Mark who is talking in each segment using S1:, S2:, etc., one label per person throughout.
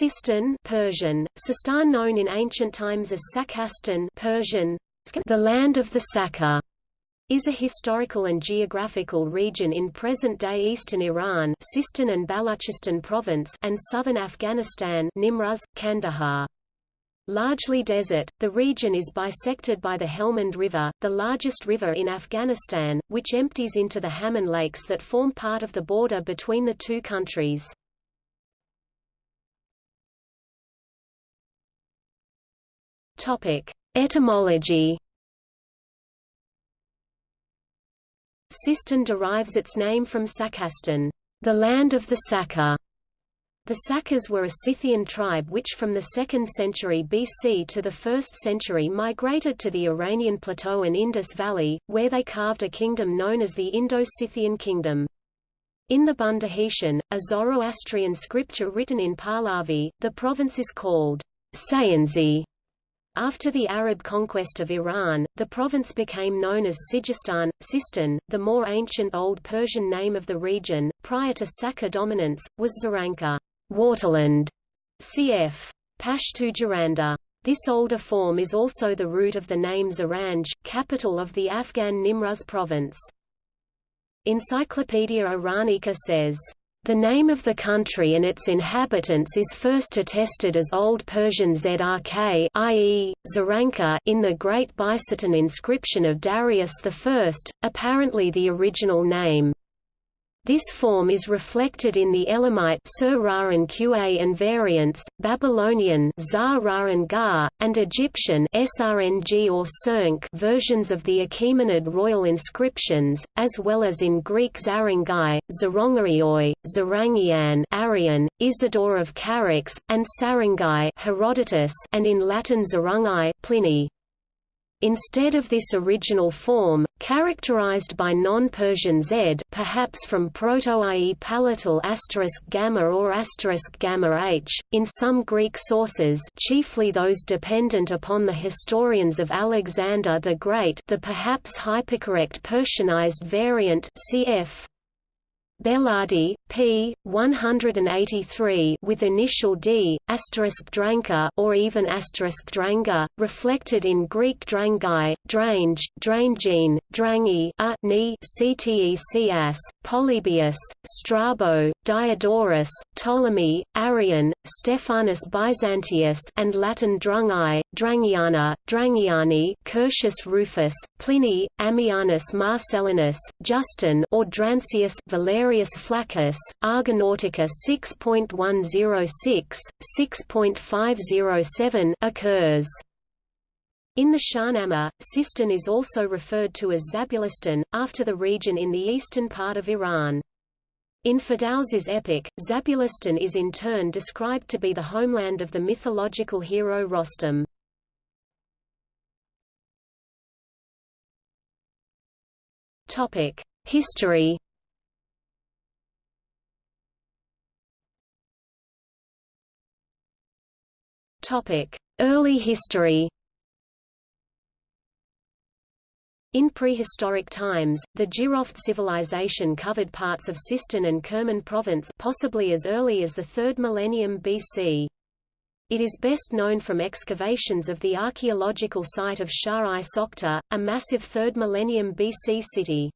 S1: Sistan Persian, Sistan known in ancient times as Sakastan Persian, the land of the Saka, is a historical and geographical region in present-day eastern Iran Sistan and Baluchistan province and southern Afghanistan Nimruz, Kandahar. Largely desert, the region is bisected by the Helmand River, the largest river in Afghanistan, which empties into the Hamun Lakes that form part of the border between the two countries. Etymology Sistan derives its name from Sakastan, the land of the Saka. The Sakas were a Scythian tribe which from the 2nd century BC to the 1st century migrated to the Iranian plateau and Indus Valley, where they carved a kingdom known as the Indo-Scythian Kingdom. In the Bundahishn, a Zoroastrian scripture written in Pahlavi, the province is called Sayansi. After the Arab conquest of Iran, the province became known as Sijistan, Sistan. The more ancient Old Persian name of the region, prior to Saka dominance, was Zaranka waterland, cf. Pashtu Jaranda. This older form is also the root of the name Zaranj, capital of the Afghan Nimruz province. Encyclopedia Iranica says, the name of the country and its inhabitants is first attested as Old Persian Zrk i.e., Zaranka in the Great Bisotun inscription of Darius I, apparently the original name. This form is reflected in the Elamite Qa and variants, Babylonian Ga, and Egyptian Srng or Sernk versions of the Achaemenid royal inscriptions, as well as in Greek Zarangai, Zarongarioi, Zarangian Arian, Isidore of Charax, and Sarangai Herodotus, and in Latin Zarungai Pliny. Instead of this original form, characterized by non-Persian z perhaps from Proto-IE palatal asterisk gamma or asterisk gamma h, in some Greek sources chiefly those dependent upon the historians of Alexander the Great the perhaps hypercorrect Persianized variant cf. Belardi, p. 183 with initial d, dranka or even dranga, reflected in Greek drangai, drange, drangine, drangi, a, ni, ctecs, Polybius, Strabo, Diodorus, Ptolemy, Arrian, Stephanus Byzantius and Latin drungai, drangiana, drangiani, Curtius Rufus, Pliny, Ammianus Marcellinus, Justin or Drancius Valerius Flaccus, Argonautica 6.106, 6.507 occurs. In the Shahnameh, Sistan is also referred to as Zabulistan, after the region in the eastern part of Iran. In Ferdowsi's epic, Zabulistan is in turn described to be the homeland of the mythological hero Rostam. History Early history In prehistoric times, the Jiroft civilization covered parts of Sistan and Kerman province possibly as early as the 3rd millennium BC. It is best known from excavations of the archaeological site of Shah-i Sokhta, a massive 3rd millennium BC city.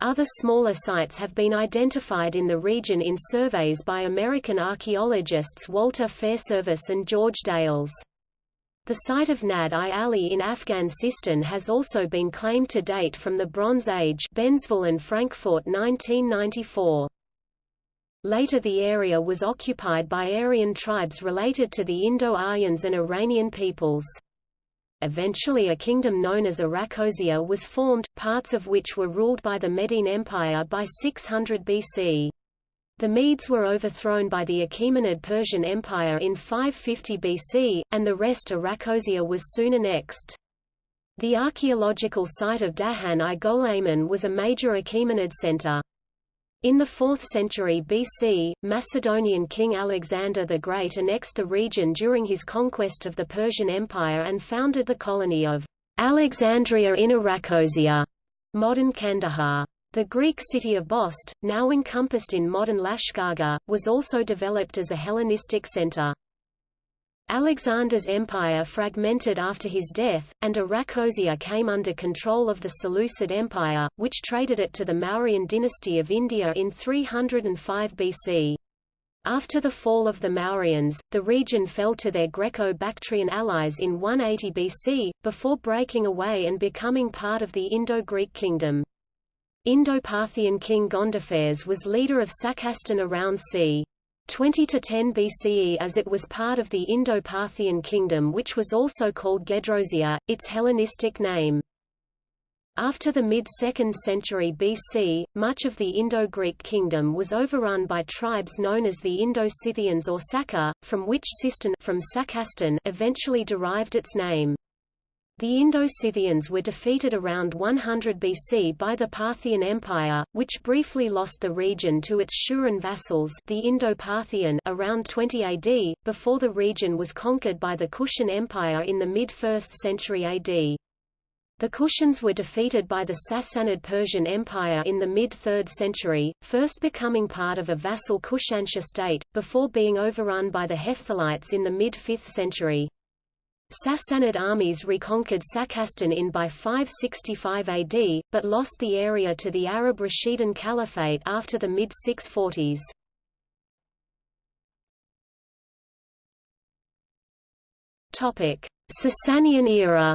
S1: Other smaller sites have been identified in the region in surveys by American archaeologists Walter Fairservis and George Dales. The site of Nad-i Ali in Afghan Sistan has also been claimed to date from the Bronze Age Bensville and Francfort 1994. Later the area was occupied by Aryan tribes related to the Indo-Aryans and Iranian peoples. Eventually a kingdom known as Arachosia was formed, parts of which were ruled by the Median Empire by 600 BC. The Medes were overthrown by the Achaemenid Persian Empire in 550 BC, and the rest Arachosia was soon annexed. The archaeological site of Dahan-i was a major Achaemenid center. In the 4th century BC, Macedonian king Alexander the Great annexed the region during his conquest of the Persian Empire and founded the colony of Alexandria in Arachosia, modern Kandahar. The Greek city of Bost, now encompassed in modern Lashkargah, was also developed as a Hellenistic center. Alexander's empire fragmented after his death, and Arachosia came under control of the Seleucid Empire, which traded it to the Mauryan dynasty of India in 305 BC. After the fall of the Mauryans, the region fell to their Greco-Bactrian allies in 180 BC, before breaking away and becoming part of the Indo-Greek kingdom. Indo-Parthian king Gondophares was leader of Sakastan around c. 20 to 10 BCE as it was part of the Indo-Parthian kingdom which was also called Gedrosia, its Hellenistic name. After the mid-2nd century BC, much of the Indo-Greek kingdom was overrun by tribes known as the Indo-Scythians or Saka, from which Sistan from eventually derived its name. The Indo-Scythians were defeated around 100 BC by the Parthian Empire, which briefly lost the region to its Shuran vassals the Indo-Parthian around 20 AD, before the region was conquered by the Kushan Empire in the mid-1st century AD. The Kushans were defeated by the Sassanid Persian Empire in the mid-3rd century, first becoming part of a vassal Kushansha state, before being overrun by the Hephthalites in the mid-5th century. Sassanid armies reconquered Sakastan in by 565 AD, but lost the area to the Arab Rashidun Caliphate after the mid-640s. Sasanian era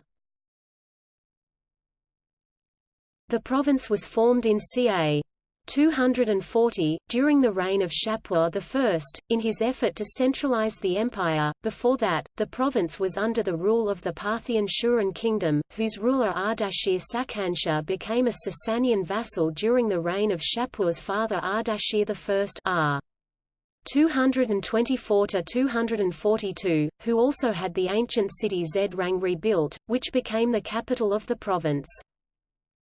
S1: The province was formed in ca. 240, during the reign of Shapur I, in his effort to centralize the empire. Before that, the province was under the rule of the Parthian Shuran kingdom, whose ruler Ardashir Sakhansha became a Sasanian vassal during the reign of Shapur's father Ardashir I r. 224 to 242, who also had the ancient city Zedrang rebuilt, which became the capital of the province.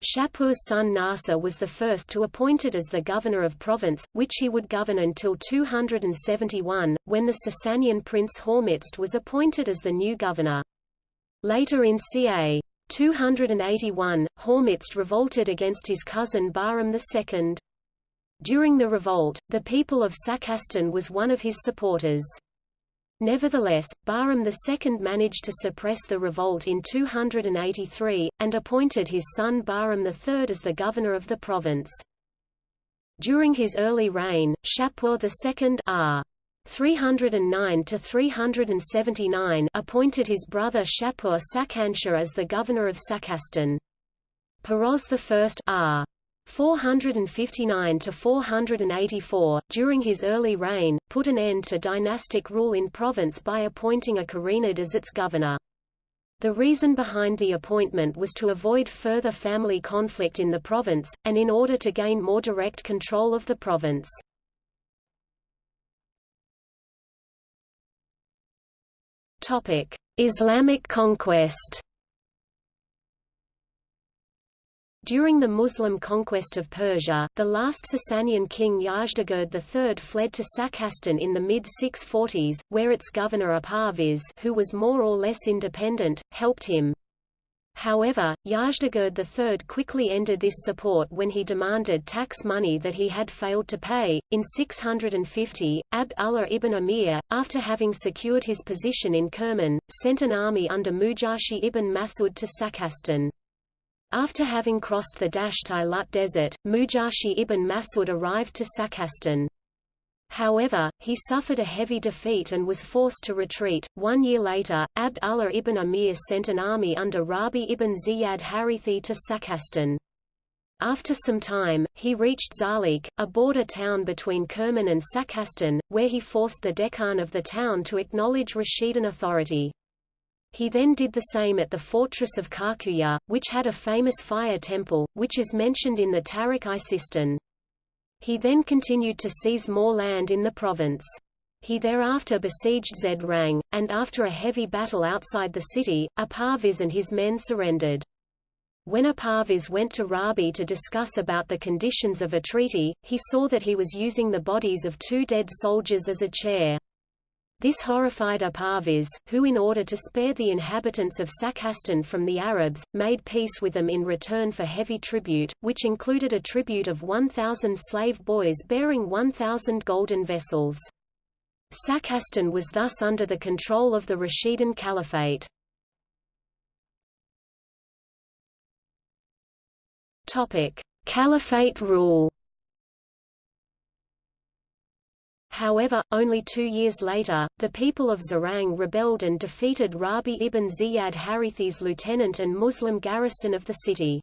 S1: Shapur's son Narseh was the first to appoint it as the governor of province, which he would govern until 271, when the Sasanian prince Hormizd was appointed as the new governor. Later in ca. 281, Hormizd revolted against his cousin Bahram II. During the revolt, the people of Sakastan was one of his supporters. Nevertheless, Bahram II managed to suppress the revolt in 283, and appointed his son Bahram III as the governor of the province. During his early reign, Shapur II r. 309 to 379 appointed his brother Shapur Sakhansha as the governor of Sakastan. Peroz I r. 459 to 484, during his early reign, put an end to dynastic rule in province by appointing a Karenid as its governor. The reason behind the appointment was to avoid further family conflict in the province, and in order to gain more direct control of the province. Islamic conquest During the Muslim conquest of Persia, the last Sasanian king Yazdegerd III fled to Sakastan in the mid-640s, where its governor Aparviz who was more or less independent, helped him. However, Yazdegerd III quickly ended this support when he demanded tax money that he had failed to pay. In 650, Abd Allah ibn Amir, after having secured his position in Kerman, sent an army under Mujashi ibn Masud to Sakastan. After having crossed the Dasht-i-Lut desert, Mujashi ibn Masud arrived to Sakastan. However, he suffered a heavy defeat and was forced to retreat. One year later, Abd Allah ibn Amir sent an army under Rabi ibn Ziyad Harithi to Sakastan. After some time, he reached Zalik, a border town between Kerman and Sakastan, where he forced the dehqan of the town to acknowledge Rashidun authority. He then did the same at the fortress of Karkuya, which had a famous fire temple, which is mentioned in the Tarikh-i Sistan. He then continued to seize more land in the province. He thereafter besieged Zedrang, and after a heavy battle outside the city, Aparviz and his men surrendered. When Aparviz went to Rabi to discuss about the conditions of a treaty, he saw that he was using the bodies of two dead soldiers as a chair. This horrified Aparviz, who in order to spare the inhabitants of Sakastan from the Arabs, made peace with them in return for heavy tribute, which included a tribute of 1,000 slave boys bearing 1,000 golden vessels. Sakastan was thus under the control of the Rashidun Caliphate. Caliphate rule However, only two years later, the people of Zarang rebelled and defeated Rabi ibn Ziyad Harithi's lieutenant and Muslim garrison of the city.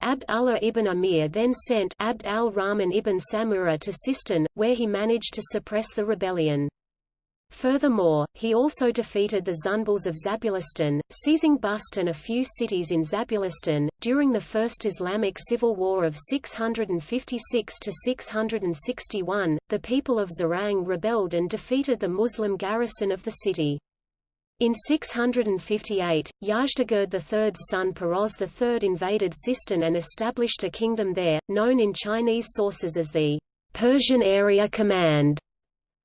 S1: Abd Allah ibn Amir then sent Abd al-Rahman ibn Samura to Sistan, where he managed to suppress the rebellion. Furthermore, he also defeated the Zunbils of Zabulistan, seizing Bust and a few cities in Zabulistan. During the First Islamic Civil War of 656 to 661, the people of Zarang rebelled and defeated the Muslim garrison of the city. In 658, Yazdegerd III's son Peroz III invaded Sistan and established a kingdom there, known in Chinese sources as the Persian Area Command.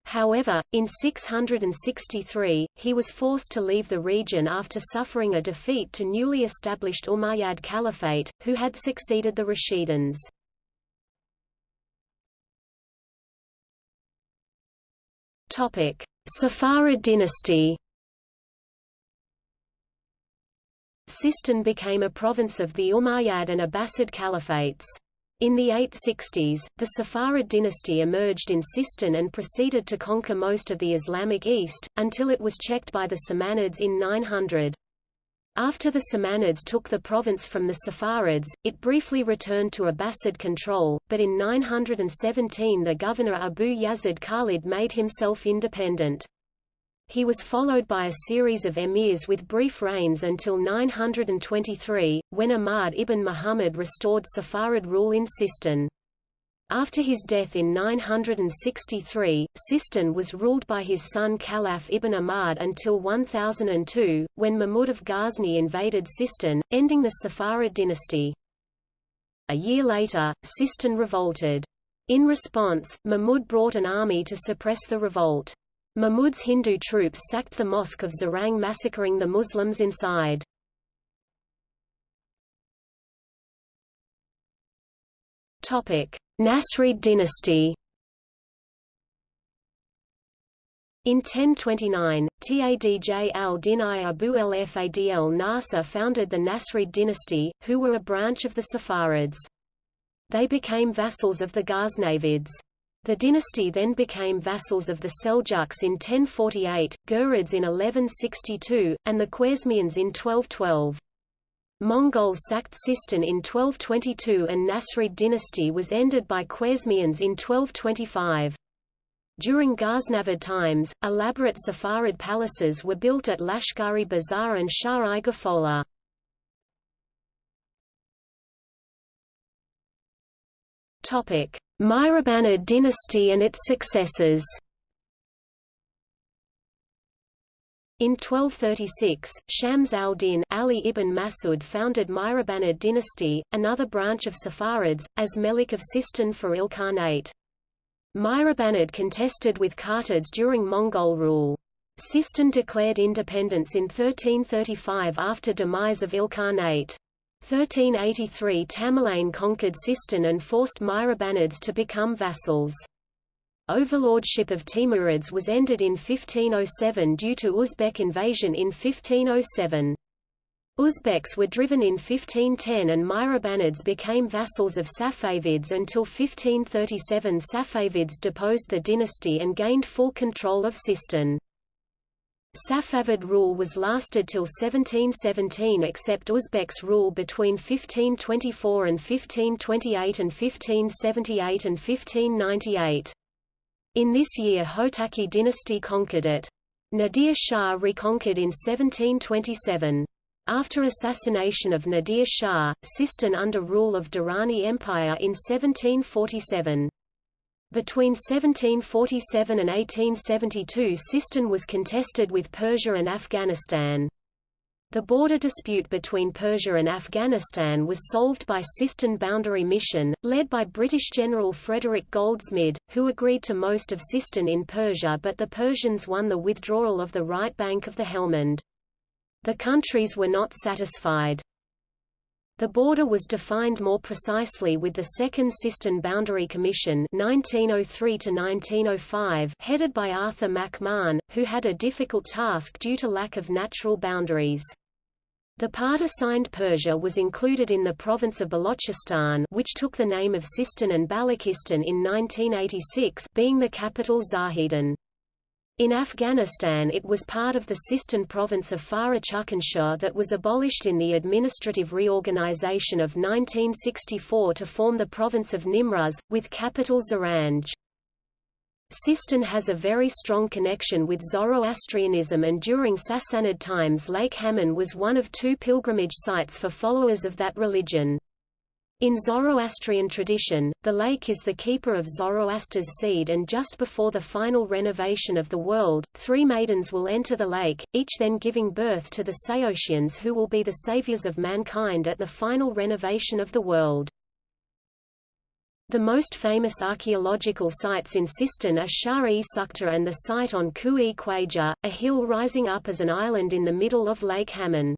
S1: However, in 663, he was forced to leave the region after suffering a defeat to newly established Umayyad Caliphate, who had succeeded the Rashiduns. Safarid dynasty Sistan became a province of the Umayyad and Abbasid caliphates. In the 860s, the Safarid dynasty emerged in Sistan and proceeded to conquer most of the Islamic East, until it was checked by the Samanids in 900. After the Samanids took the province from the Safarids, it briefly returned to Abbasid control, but in 917 the governor Abu Yazid Khalid made himself independent. He was followed by a series of emirs with brief reigns until 923, when Ahmad ibn Muhammad restored Safarid rule in Sistan. After his death in 963, Sistan was ruled by his son Khalaf ibn Ahmad until 1002, when Mahmud of Ghazni invaded Sistan, ending the Safarid dynasty. A year later, Sistan revolted. In response, Mahmud brought an army to suppress the revolt. Mahmud's Hindu troops sacked the mosque of Zarang massacring the Muslims inside. Nasrid dynasty In 1029, Tadj al-Din Abu al-Fadl Nasr founded the Nasrid dynasty, who were a branch of the Safarids. They became vassals of the Ghaznavids. The dynasty then became vassals of the Seljuks in 1048, Ghurids in 1162, and the Khwarezmians in 1212. Mongols sacked Sistan in 1222 and Nasrid dynasty was ended by Khwarezmians in 1225. During Ghaznavid times, elaborate Safarid palaces were built at Lashkari Bazar and Shah-i Topic: Mihrabanid dynasty and its successors. In 1236, Shams al-Din Ali ibn Masud founded Mihrabanid dynasty, another branch of Safarids, as Melik of Sistan for Ilkhanate. Mihrabanid contested with Kartids during Mongol rule. Sistan declared independence in 1335 after demise of Ilkhanate. 1383 Tamerlane conquered Sistan and forced Mihrabanids to become vassals. Overlordship of Timurids was ended in 1507 due to Uzbek invasion in 1507. Uzbeks were driven in 1510 and Mihrabanids became vassals of Safavids until 1537 Safavids deposed the dynasty and gained full control of Sistan. Safavid rule was lasted till 1717 except Uzbeks rule between 1524 and 1528 and 1578 and 1598. In this year Hotaki dynasty conquered it. Nadir Shah reconquered in 1727. After assassination of Nadir Shah, Sistan under rule of Durrani Empire in 1747. Between 1747 and 1872 Sistan was contested with Persia and Afghanistan. The border dispute between Persia and Afghanistan was solved by Sistan Boundary Mission, led by British General Frederick Goldsmid, who agreed to most of Sistan in Persia but the Persians won the withdrawal of the right bank of the Helmand. The countries were not satisfied. The border was defined more precisely with the Second Sistan Boundary Commission 1903 headed by Arthur McMahon, who had a difficult task due to lack of natural boundaries. The part assigned Persia was included in the province of Balochistan which took the name of Sistan and Balochistan in 1986 being the capital Zahedan. In Afghanistan it was part of the Sistan province of Farah that was abolished in the administrative reorganization of 1964 to form the province of Nimruz, with capital Zaranj. Sistan has a very strong connection with Zoroastrianism and during Sassanid times Lake Hamun was one of two pilgrimage sites for followers of that religion. In Zoroastrian tradition, the lake is the keeper of Zoroaster's seed and just before the final renovation of the world, three maidens will enter the lake, each then giving birth to the Saoshyans who will be the saviors of mankind at the final renovation of the world. The most famous archaeological sites in Sistan are Shah-e Sukta and the site on Ku-e Khwaja, a hill rising up as an island in the middle of Lake Hamun.